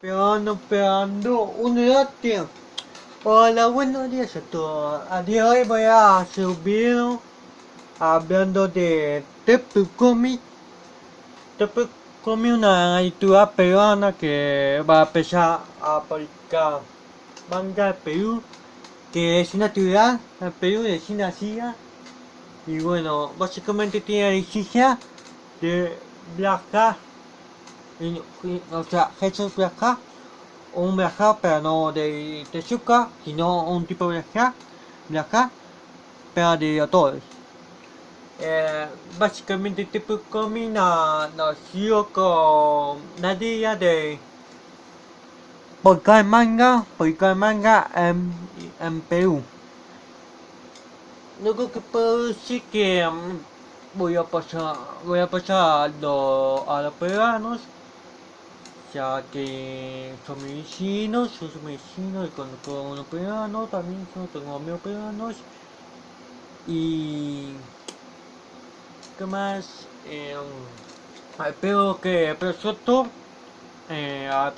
Esperando, esperando un debate. Hola, buenos días a todos. A día de hoy voy a hacer un video hablando de Tepu Comic. Tepu Comic una editora peruana que va a empezar a publicar manga de Perú, que es una actividad en Perú de Asia. Y bueno, básicamente tiene la licencia de viajar y- y- o sea, Jesús viaja, un viajar, pero no de Tezuka, sino un tipo de viajar, viajar, pero de autores. Eh, básicamente tipo combina nació con la idea de publicar manga, publicar manga en, en Perú. Luego que puedo decir que mm, voy a pasar, voy a pasar a, lo- a los peruanos ya que son mis vecinos, yo soy vecino y conozco a unos peruanos, también yo tengo amigos peruanos y qué más eh, espero que el proyecto eh, al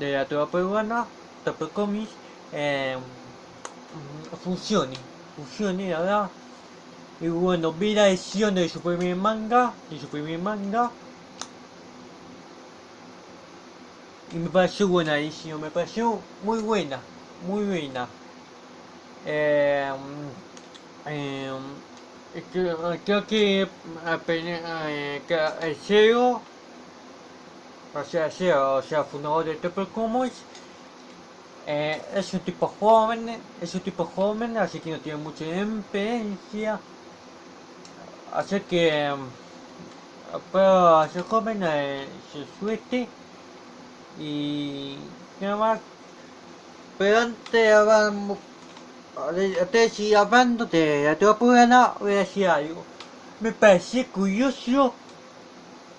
de la tuba peruana Top Comics eh, funcione funcione la verdad. Y bueno vi la edición de su primer manga de su primer manga y me pareció edición, me pareció muy buena, muy buena. Eh, eh, es que- creo que, eh, que el CEO, o sea, CEO, o sea, fundador de Triple Comics, eh, es un tipo joven, es un tipo joven, así que no tiene mucha experiencia. Así que, eh, pero ser joven, eh, se suerte y nada más. Pero antes vamos antes seguir hablando de la teoría peruana voy a decir algo. Me parece curioso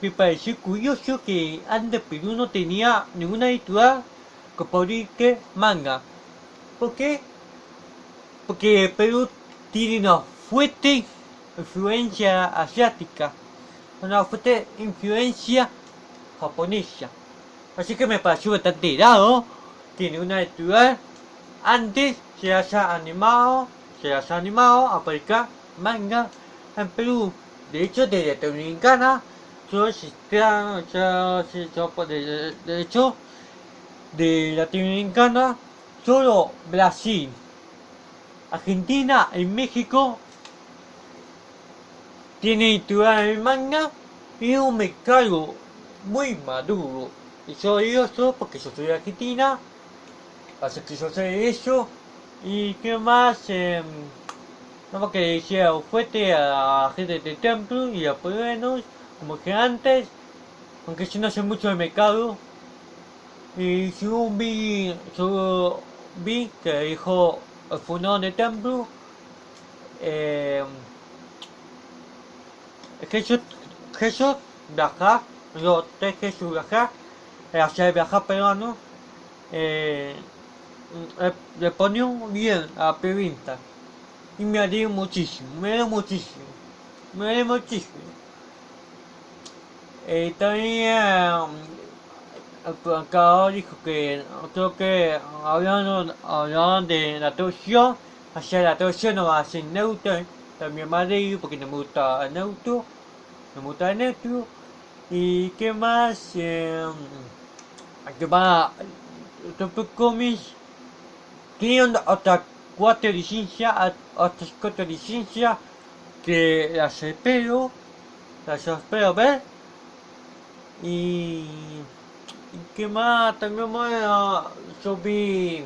me parece curioso que antes Perú no tenía ninguna editorial que publique manga. ¿por qué? porque Perú tiene una fuerte influencia asiática una fuerte influencia japonesa Así que me pareció bastante raro. Tiene una editorial. Antes se haya animado. Se haya animado a publicar manga en Perú. De hecho, desde Dominicana. Solo existía. ya- ya- De, de hecho, de Latinoamericana. Solo Brasil. Argentina y México. Tiene editorial de manga. Y un mercado muy maduro. Y yo digo eso porque yo soy de Argentina, así que yo sé eso. Y qué más, eh, nada más que decía fuerte a la gente de templo y a peruanos, como que antes, aunque yo no sé mucho del mercado. Y según vi, yo vi que dijo el fundador de templo, eh, Jesús, Jesús viajar, yo te Jesús viajar, eh, hacia el viajar peruano, eh, le, le ponía bien a la y me alegró muchísimo, me alegró muchísimo, me alegró muchísimo. Eh, también el plancador dijo que creo que hablando, hablando de la traducción, hacia la traducción no va a ser neutro, también me alegro porque no me gusta el neutro, no me gusta el neutro. ¿Y qué más? Eh, que va Top Comics tiene otras cuatro licencias, otras cuatro licencias que las espero, las espero ver. Y, y qué más, también bueno, yo vi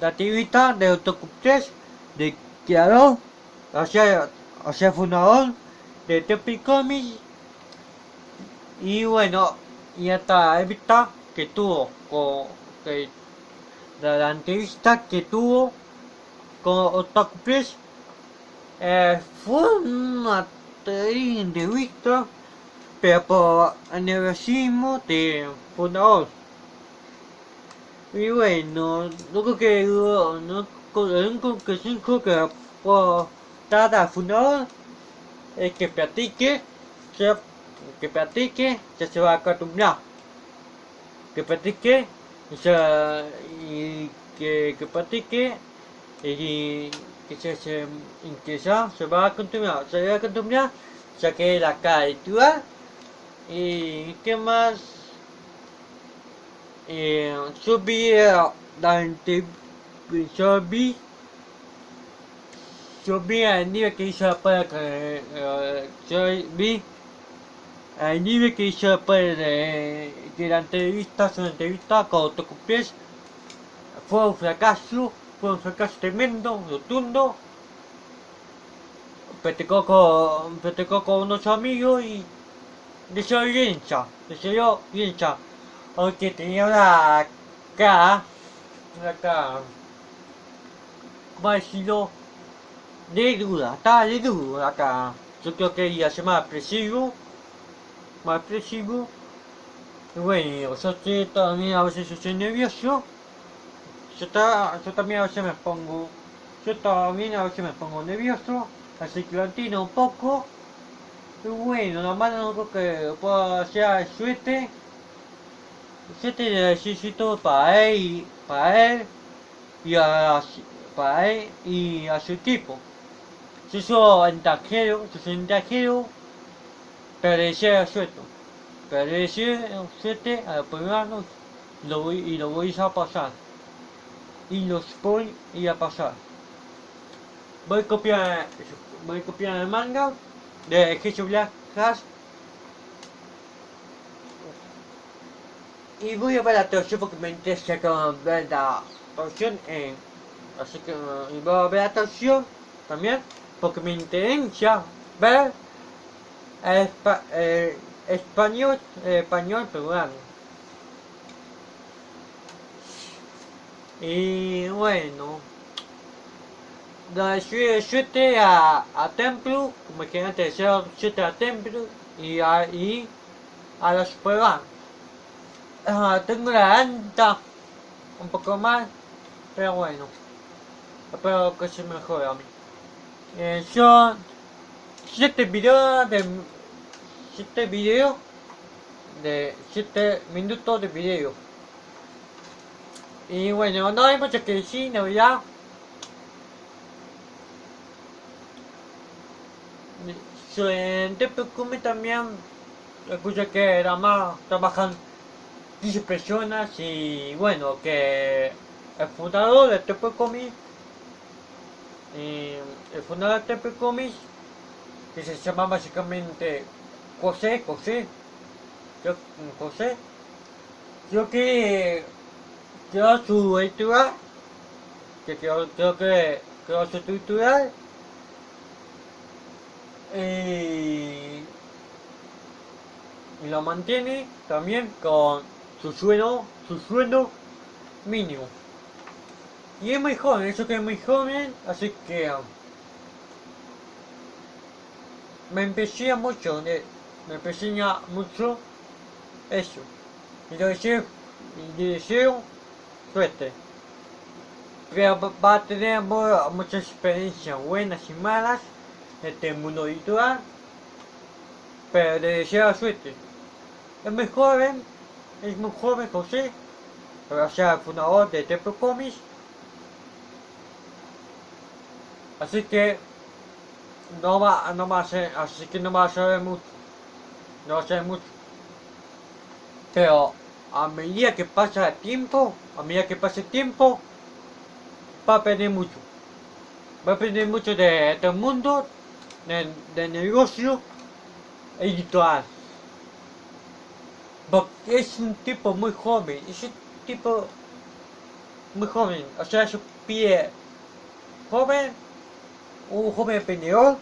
la actividad de Otaku 3 de creador, o sea, o sea fundador de Top Comics y bueno, y esta entrevista que tuvo con que, la, la entrevista que tuvo con Otaku Press eh, fue una entrevista pero por aniversario de fundador. Y bueno, lo que quedó, no, con en conclusión creo que por cada fundador es que platique, se que practique, ya se va a acostumbrar. Que practique, o sea, y que, que practique, y que se, se, y que ya se va a continuar, se va a continuar, ya que la caricatura, y qué más, eh, subí la yo vi yo vi el nivel que hizo para que eh, yo vi el nivel que hizo para de, la entrevista su entrevista con Tocupies fue un fracaso fue un fracaso tremendo rotundo. Platicó con con unos amigos y le salió bien cha le salió bien cha aunque tenía una cara una cara ¿cómo de duda, está de duda acá. Yo creo que ella se más expresivo, más expresivo. Y bueno, yo estoy también a veces estoy nervioso. Yo, está, yo también a veces me pongo, yo también a veces me pongo nervioso, así que lo un poco. Y bueno, lo malo no creo que pueda hacer suerte. Suerte necesito para él, para él y a, para él y a su equipo. Yo soy extranjero, yo soy pero suerte. Pero deseo suerte a los peruanos lo voy, y lo voy a pasar. Y los voy ir a pasar. Voy a copiar, voy a copiar el manga de Jesús Black Cast y voy a ver la traducción porque me interesa ver la traducción en así que y voy a ver la traducción también porque me interesa ver espa el español el español peruano. Y bueno 7 a, a templo como que antes era 7 a templo y a, y a los peruanos uh, tengo la anta un poco más pero bueno espero que se mejore a mí. Eh, 7 videos de 7 videos de 7 minutos de video. Y bueno no hay mucho que decir no ya en TPQM también. Escuché que era más trabajan 15 personas y bueno que el fundador de TPQM y el fundador de TP Comics, que se llama básicamente José, José, yo, José, creo que creó su editorial, que creo, que creó su editorial, y, y lo mantiene también con su sueldo, su sueldo mínimo. Y es muy joven, eso que es muy joven, así que me empecé mucho, de, me empecé mucho eso. Y le deseo, y le deseo suerte. Pero va a tener muchas experiencias buenas y malas en este mundo virtual. Pero le deseo suerte. Es muy joven, es muy joven José, o sea, fundador de Temple Comics. Así que no va, no va a ser, así que no va a saber mucho. No saber mucho. Pero a medida que pasa el tiempo, a medida que pasa el tiempo, va a aprender mucho. Va a aprender mucho de este mundo, de, de negocio editorial. Porque es un tipo muy joven, es un tipo muy joven, o sea, su pie joven un joven emprendedor.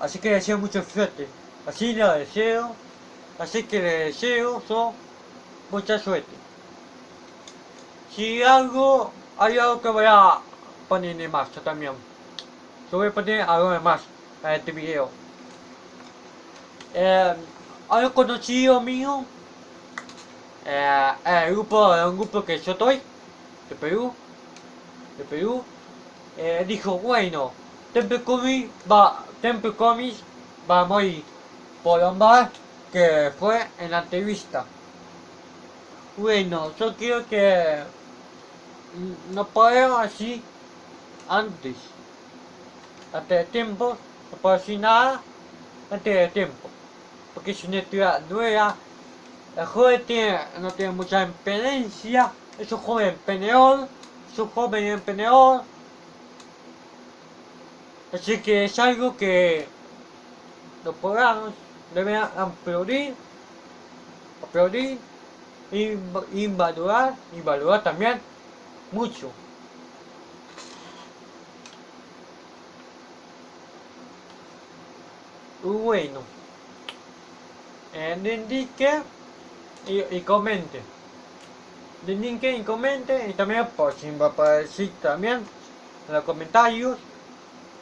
Así que le deseo mucha suerte. Así le deseo. Así que le deseo mucha suerte. Si algo, hay algo que voy a poner en más también. Yo voy a poner algo de más en este video. Eh, hay un conocido mío. Eh, el grupo, un grupo que yo estoy. De Perú. De Perú eh, dijo, bueno, Temple Comics va, Temple Comics va a morir por lo mal que fue en la entrevista. Bueno, yo quiero que nos podemos así antes. Antes de tiempo, no puedo decir nada antes de tiempo. Porque es una estudia nueva. El joven tiene, no tiene mucha experiencia. Es un joven emprendedor. Es un joven emprendedor. Así que es algo que los programas deben aplaudir, aplaudir y, y valorar, y valorar también mucho. Bueno, eh, indique y, y comente. Indique y comente y también por si me aparecer también en los comentarios,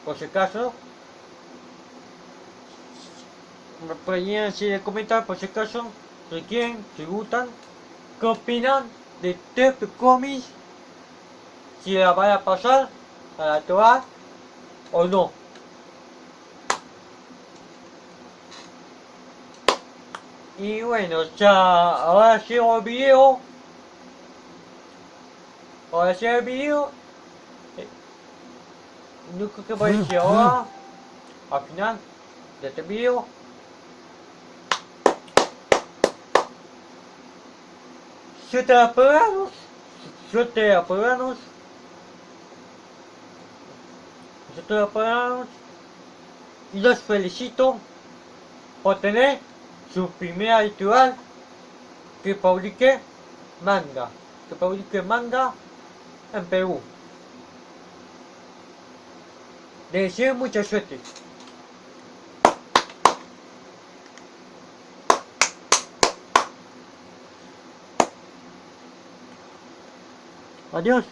por si acaso. Me pueden decir comentar por si acaso, si quieren, si gustan, qué opinan de Tep Comics, si la van a pasar a la Torah o no. Y bueno, ya ahora sigo el video. Ahora sigo el video. No creo que decir ahora. Al final de este video. Siete apagados. Siete apagados. Siete apagados. Y los felicito por tener su primera editorial que publique manga. Que publique manga en Perú. Les deseo mucha suerte. Adiós.